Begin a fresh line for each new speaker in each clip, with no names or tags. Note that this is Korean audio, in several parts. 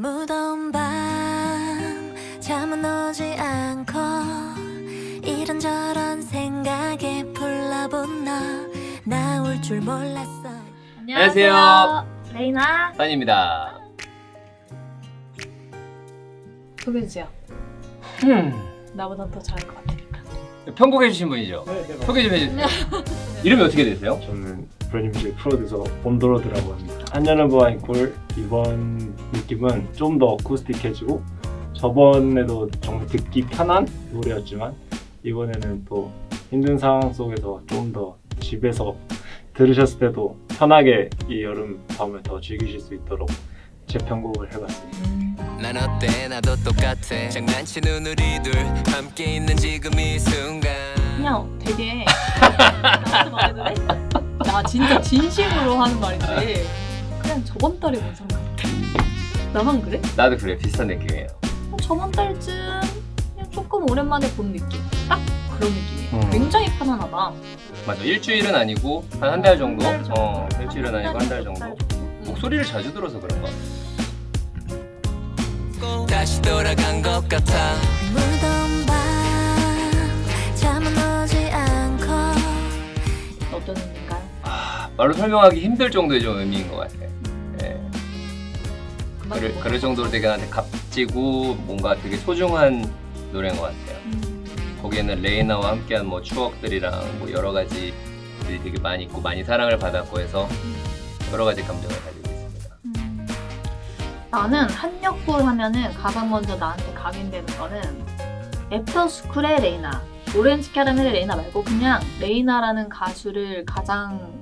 무더운 밤 잠은 오지 않고 이런저런 생각에 불러본 너. 나올 줄 몰랐어.
안녕하세요.
레이나.
산입니다.
소개해주세요
음,
나보단 더 잘할 것 같으니까
편곡해 주신 분이죠? 소개 좀 해주세요. 이름이 어떻게 되세요?
저는 브랜드뮤직 프로듀서 봄도로드라고 합니다. 한여름과 이꼴 이번 느낌은 좀 더 어쿠스틱해지고 저번에도 정말 듣기 편한 노래였지만 이번에는 또 힘든 상황 속에서 좀 더 집에서 들으셨을 때도 편하게 이 여름 밤을 더 즐기실 수 있도록 재편곡을 해봤습니다.
난 어때 나도 똑같아 장난치는 우리들 함께 있는
진짜 진심으로 하는 말인데 그냥 저번 달에 본 사람 같아 나만 그래?
나도 그래 비슷한 느낌이에요.
어, 저번 달쯤 그냥 조금 오랜만에 본 느낌 딱 그런 느낌이에요
음.
굉장히 편안하다
맞아 일주일은 아니고 한 한 달 정도?
한 달 정도.
어 일주일은 아니고 한달 정도.
음.
목소리를 자주 들어서 그런가?
다시 돌아간 것 같아
말로 설명하기 힘들 정도의 좀 의미인 것 같아. 예.
그만
그럴,
뭐-
그럴 정도로 되게 나한테 값지고 뭔가 되게 소중한 노래인 것 같아요.
음.
거기에는 레이나와 함께한 뭐 추억들이랑 뭐 여러 가지들이 되게 많이 있고 많이 사랑을 받았고 해서 여러 가지 감정을 가지고 있습니다.
음. 나는 한여꿀 하면은 가장 먼저 나한테 각인되는 거는 애프터스쿨의 레이나 오렌지 캐러멜의 레이나 말고 그냥 레이나라는 가수를 가장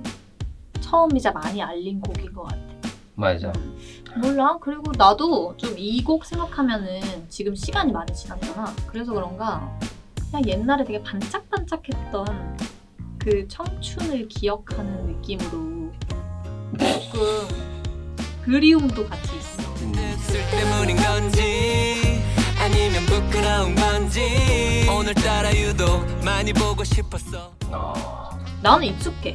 처음이자 많이 알린 곡인 것 같아.
맞아.
몰라. 그리고 나도 좀 이 곡 생각하면은 지금 시간이 많이 지났잖아. 그래서 그런가 그냥 옛날에 되게 반짝반짝했던 그 청춘을 기억하는 느낌으로 조금 그리움도 같이 있어.
쓸 때문인 건지 아니면 부끄러운 건지 오늘따라 유독 많이 보고 싶었어.
아,
나는 익숙해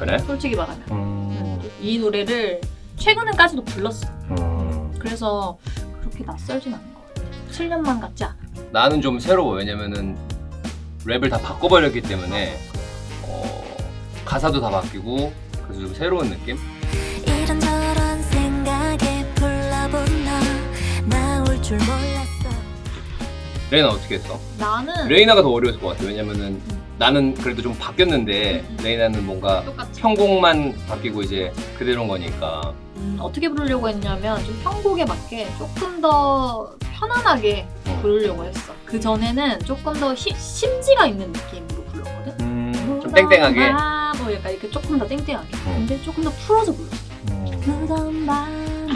그래?
솔직히 말하면
음,
이 노래를 최근에까지도 불렀어
음.
그래서 그렇게 낯설진 않은 것 같아 7년만 같지 않아
나는 좀 새로워. 왜냐면은 랩을 다 바꿔버렸기 때문에 어, 가사도 다 바뀌고 그래서 좀 새로운 느낌?
이런저런 생각에 불러본 너 나올 줄 몰랐어
레이나 어떻게 했어?
나는
레이나가 더 어려웠을 것 같아. 왜냐면은 나는 그래도 좀 바뀌었는데
음.
레이나는 뭔가
똑같이
편곡만 바뀌고 이제 그대로인 거니까
음, 어떻게 부르려고 했냐면 좀 편곡에 맞게 조금 더 편안하게
어.
부르려고 했어. 그 전에는 조금 더 히- 심지가 있는 느낌으로 불렀거든.
음, 좀 땡땡하게
아, 뭐 약간 이렇게 조금 더 땡땡하게.
어.
근데 조금 더 풀어서 불렀어.
음.
무더운 밤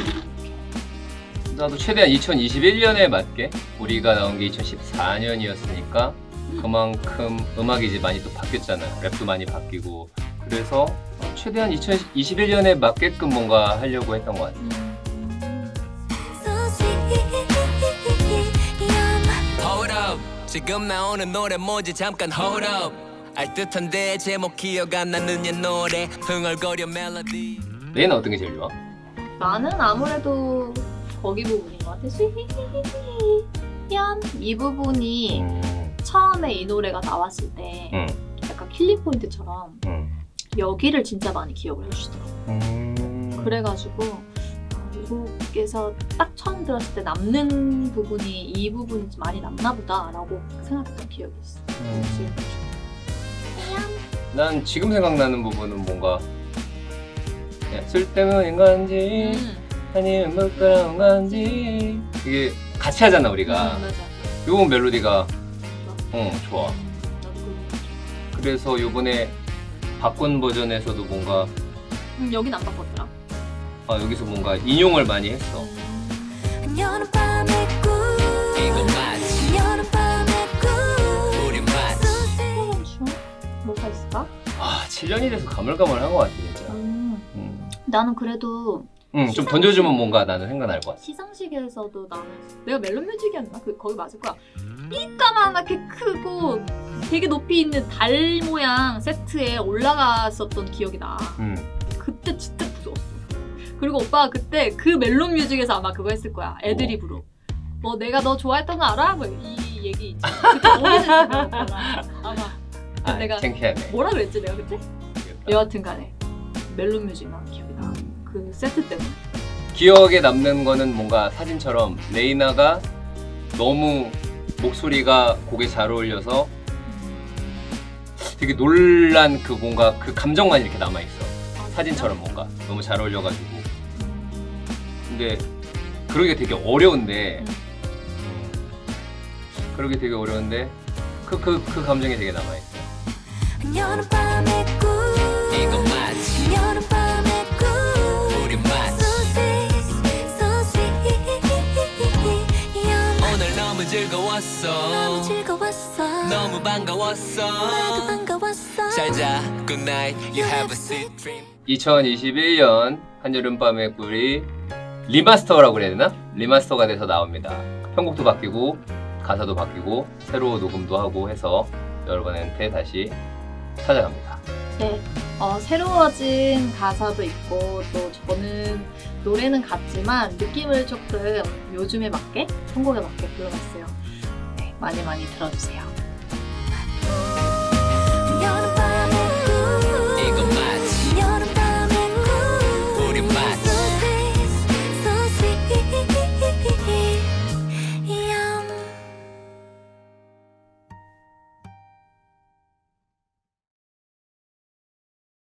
나도 최대한 2021년에 맞게 우리가 나온 게 2014년이었으니까 그만큼 음악이 이제 많이 또 바뀌었잖아 랩도 많이 바뀌고. 그래서 최대한 2021년에 맞게끔 뭔가 하려고 했던 것 같아
음.
Hold up. 지금 나오는 노래 뭐지 잠깐 hold up. 알 듯한데 제목 기억 안 나는 옛 노래. 흥얼거려 멜로디.
레이나 어떤 게 제일 좋아?
나는 아무래도 거기 부분인 것 같아. 이 부분이
음,
처음에 이 노래가 나왔을 때
음,
약간 killing point처럼
음.
여기를 진짜 많이 기억을 해주시더라고.
음.
그래가지고 곡에서 딱 처음 들었을 때 남는 부분이 이 부분이 좀 많이 남나 보다라고 생각했던 기억이 있어.
음.
지금
난 지금 생각나는 부분은 뭔가 쓸데없는 건지
음,
아니면 부끄러운 건지 이게 같이 하잖아 우리가
음, 맞아.
요 멜로디가 어 좋아. 그래서 요번에 바꾼 버전에서도 뭔가
음, 여긴 안 바꿨더라.
아, 여기서 뭔가 인용을 많이 했어
새로운 추억? 뭐가 있을까?
아 7년이 돼서 가물가물한 것 같아 진짜
음,
음.
나는 그래도
음, 좀 던져주면 뭔가 나는 생각날 것 같아
시상식에서도 나는 내가 멜론 뮤직이었나? 그 거기 맞을 거야. 삐까만하게 크고 되게 높이 있는 달 모양 세트에 올라갔었던 기억이 나.
음.
그때 진짜 무서웠어. 그리고 오빠가 그때 그 멜론 뮤직에서 아마 그거 했을 거야. 애드립으로. 뭐 내가 너 좋아했던 거 알아? 뭐 이 얘기 있지. 그때 오빠가. 아마.
아,
내가
창피하네.
뭐라 그랬지 내가 그때? 여하튼 간에 멜론 뮤직 나온 기억이 나. 그 세트 때문에.
기억에 남는 거는 뭔가 사진처럼 레이나가 너무 목소리가 곡에 잘 어울려서 되게 놀란 그 뭔가 그 감정만 이렇게 남아 있어. 사진처럼 뭔가 너무 잘 어울려가지고. 근데 그러게 되게 어려운데. 음, 그러게 되게 어려운데 그 그 그 감정이 되게 남아 있어.
즐거웠어
너무 즐거웠어
너무 반가웠어
나도 반가웠어
잘자 good night you have a sweet dream
2021년 한여름밤의 꿀이 remaster라고 그래야 되나? remaster가 돼서 나옵니다. 편곡도 바뀌고 가사도 바뀌고 새로 녹음도 하고 해서 여러분한테 다시 찾아갑니다.
네, 어, 새로워진 가사도 있고 또 저는 노래는 같지만 느낌을 조금 요즘에 맞게 편곡에 맞게 불러봤어요. 많이 많이 들어주세요. 우리 맛